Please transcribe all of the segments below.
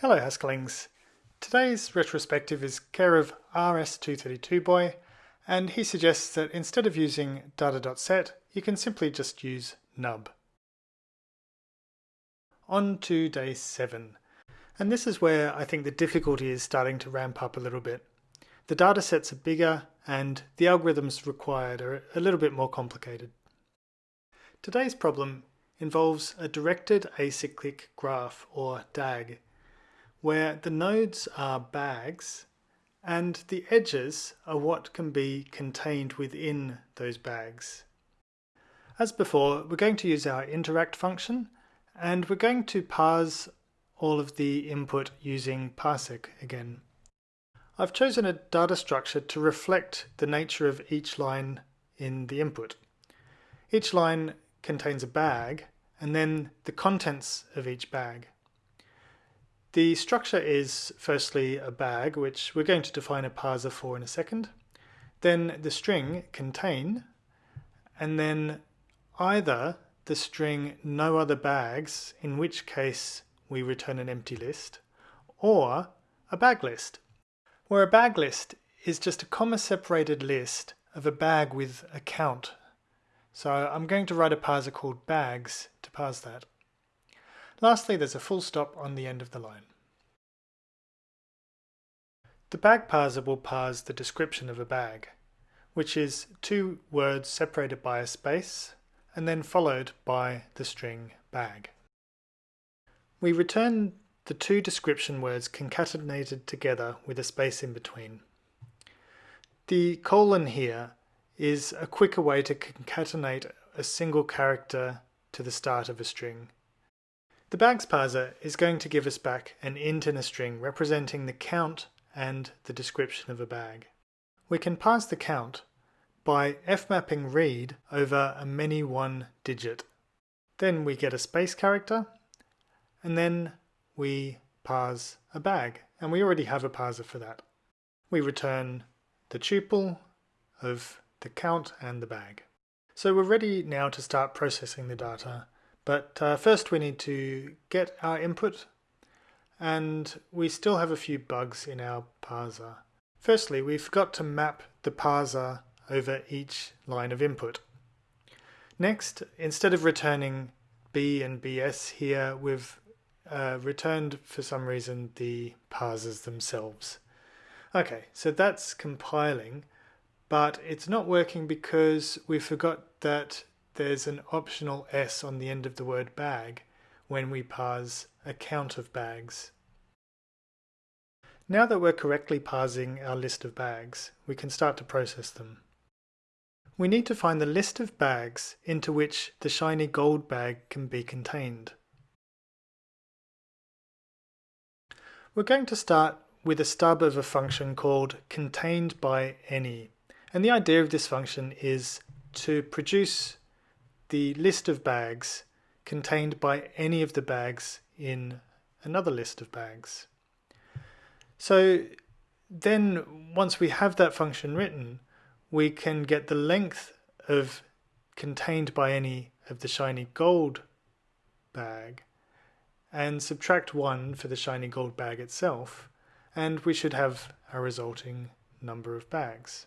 Hello Haskelings. Today's retrospective is care of RS232boy and he suggests that instead of using data.set you can simply just use nub. On to day 7 and this is where I think the difficulty is starting to ramp up a little bit. The data sets are bigger and the algorithms required are a little bit more complicated. Today's problem involves a directed acyclic graph or DAG where the nodes are bags and the edges are what can be contained within those bags. As before, we're going to use our interact function and we're going to parse all of the input using parsec again. I've chosen a data structure to reflect the nature of each line in the input. Each line contains a bag and then the contents of each bag. The structure is firstly a bag, which we're going to define a parser for in a second. Then the string contain, and then either the string no other bags, in which case we return an empty list, or a bag list, where a bag list is just a comma separated list of a bag with a count. So I'm going to write a parser called bags to parse that. Lastly, there's a full stop on the end of the line. The bag parser will parse the description of a bag, which is two words separated by a space and then followed by the string bag. We return the two description words concatenated together with a space in between. The colon here is a quicker way to concatenate a single character to the start of a string. The bags parser is going to give us back an int in a string representing the count and the description of a bag. We can parse the count by fmapping read over a many one digit. Then we get a space character and then we parse a bag and we already have a parser for that. We return the tuple of the count and the bag. So we're ready now to start processing the data, but uh, first we need to get our input, and we still have a few bugs in our parser. Firstly, we forgot to map the parser over each line of input. Next, instead of returning B and BS here, we've uh, returned for some reason the parsers themselves. Okay, so that's compiling, but it's not working because we forgot that there's an optional S on the end of the word bag when we parse a count of bags. Now that we're correctly parsing our list of bags, we can start to process them. We need to find the list of bags into which the shiny gold bag can be contained. We're going to start with a stub of a function called contained by any. And the idea of this function is to produce the list of bags contained by any of the bags in another list of bags. So then once we have that function written, we can get the length of contained by any of the shiny gold bag and subtract 1 for the shiny gold bag itself and we should have a resulting number of bags.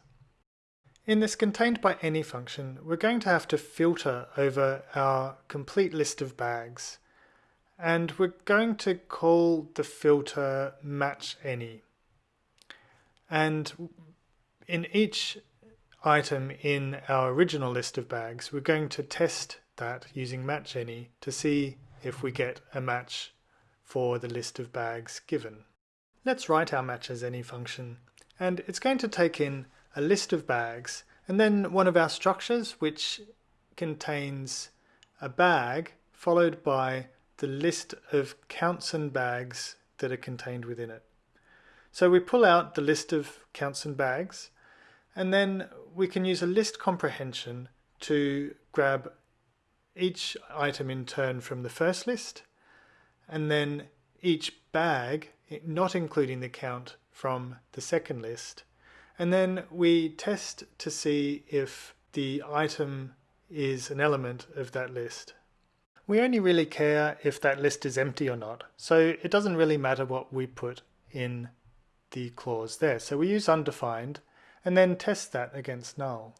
In this contained by any function, we're going to have to filter over our complete list of bags. And we're going to call the filter match any. And in each item in our original list of bags, we're going to test that using match any to see if we get a match for the list of bags given. Let's write our match as any function. And it's going to take in a list of bags, and then one of our structures which contains a bag followed by the list of counts and bags that are contained within it. So we pull out the list of counts and bags and then we can use a list comprehension to grab each item in turn from the first list and then each bag, not including the count from the second list, and then we test to see if the item is an element of that list. we only really care if that list is empty or not. So it doesn't really matter what we put in the clause there. So we use undefined and then test that against null.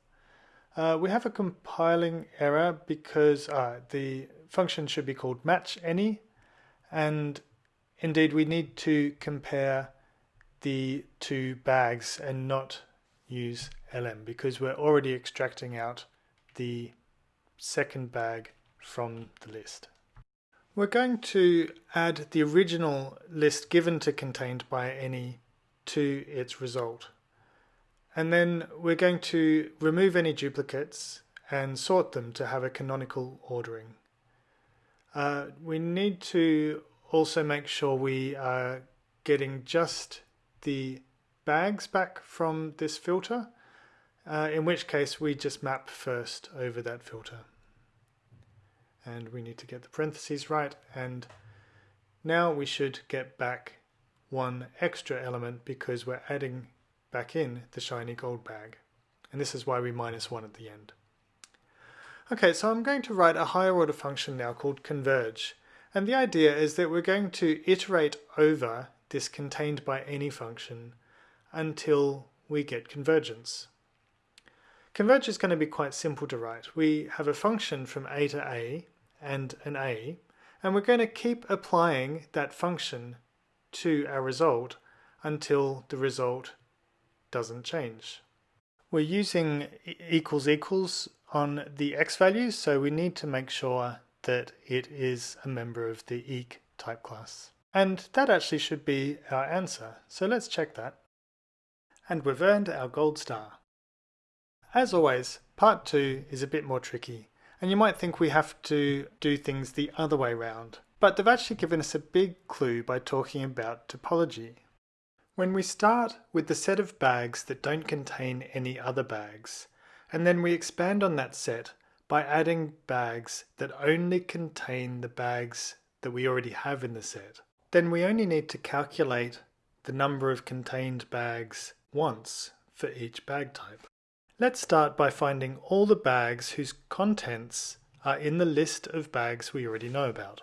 Uh, we have a compiling error because uh, the function should be called match any and indeed we need to compare the two bags and not use elem because we're already extracting out the second bag from the list. We're going to add the original list given to contained by any to its result. And then we're going to remove any duplicates and sort them to have a canonical ordering. Uh, we need to also make sure we are getting just the bags back from this filter, uh, in which case we just map first over that filter. And we need to get the parentheses right, and now we should get back one extra element because we're adding back in the shiny gold bag. And this is why we minus one at the end. Okay, so I'm going to write a higher order function now called converge. And the idea is that we're going to iterate over this contained by any function until we get convergence. Converge is going to be quite simple to write. We have a function from a to a and an a, and we're going to keep applying that function to our result until the result doesn't change. We're using equals equals on the x values, so we need to make sure that it is a member of the eq type class. And that actually should be our answer, so let's check that. And we've earned our gold star. As always, part 2 is a bit more tricky, and you might think we have to do things the other way round, but they've actually given us a big clue by talking about topology. When we start with the set of bags that don't contain any other bags, and then we expand on that set by adding bags that only contain the bags that we already have in the set, then we only need to calculate the number of contained bags once for each bag type. Let's start by finding all the bags whose contents are in the list of bags we already know about.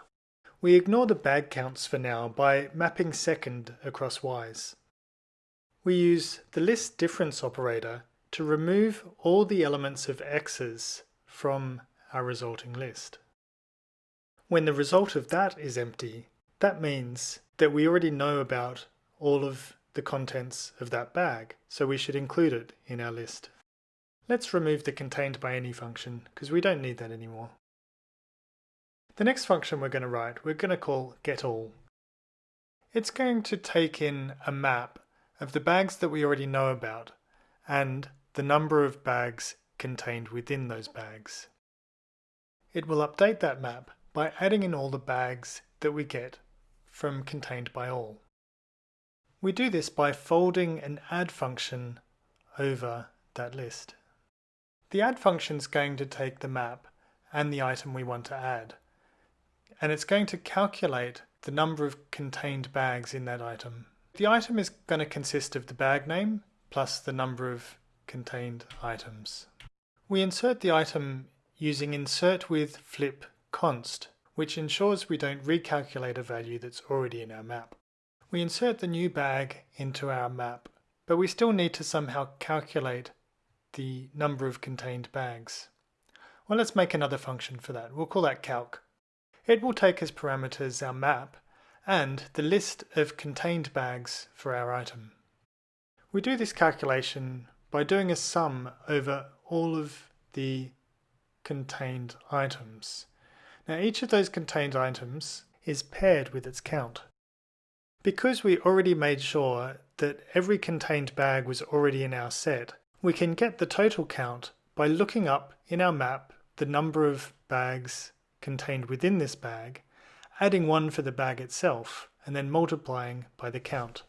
We ignore the bag counts for now by mapping second across y's. We use the list difference operator to remove all the elements of x's from our resulting list. When the result of that is empty, that means that we already know about all of the contents of that bag, so we should include it in our list. Let's remove the contained by any function, because we don't need that anymore. The next function we're going to write, we're going to call getAll. It's going to take in a map of the bags that we already know about, and the number of bags contained within those bags. It will update that map by adding in all the bags that we get from contained by all. We do this by folding an add function over that list. The add function is going to take the map and the item we want to add, and it's going to calculate the number of contained bags in that item. The item is going to consist of the bag name plus the number of contained items. We insert the item using insert with flip const, which ensures we don't recalculate a value that's already in our map. We insert the new bag into our map, but we still need to somehow calculate the number of contained bags. Well, let's make another function for that. We'll call that calc. It will take as parameters our map and the list of contained bags for our item. We do this calculation by doing a sum over all of the contained items. Now each of those contained items is paired with its count. Because we already made sure that every contained bag was already in our set, we can get the total count by looking up in our map the number of bags contained within this bag, adding one for the bag itself, and then multiplying by the count.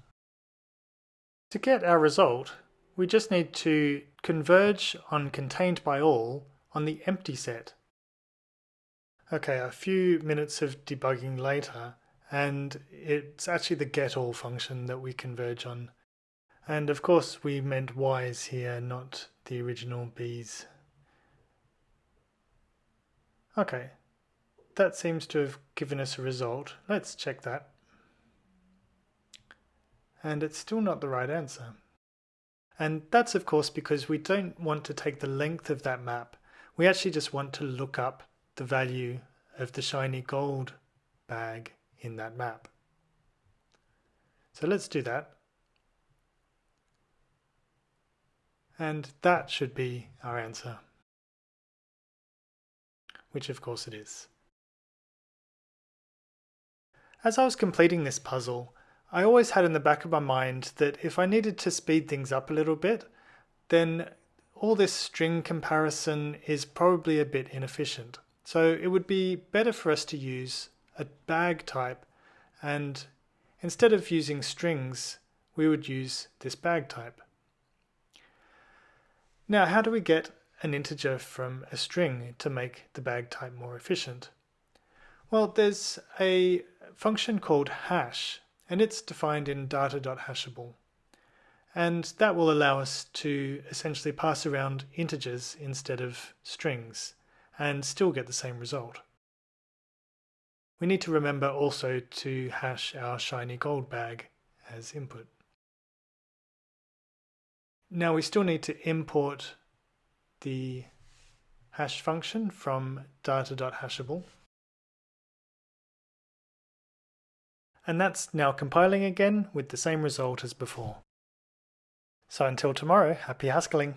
To get our result, we just need to converge on contained by all on the empty set. Okay, a few minutes of debugging later, and it's actually the getAll function that we converge on. And of course we meant y's here, not the original b's. Okay, that seems to have given us a result. Let's check that. And it's still not the right answer. And that's of course because we don't want to take the length of that map. We actually just want to look up the value of the shiny gold bag in that map. So let's do that. And that should be our answer. Which of course it is. As I was completing this puzzle, I always had in the back of my mind that if I needed to speed things up a little bit, then all this string comparison is probably a bit inefficient. So it would be better for us to use a bag type and instead of using strings, we would use this bag type. Now, how do we get an integer from a string to make the bag type more efficient? Well, there's a function called hash, and it's defined in data.hashable. And that will allow us to essentially pass around integers instead of strings and still get the same result. We need to remember also to hash our shiny gold bag as input. Now we still need to import the hash function from data.hashable. And that's now compiling again with the same result as before. So until tomorrow, happy Haskelling!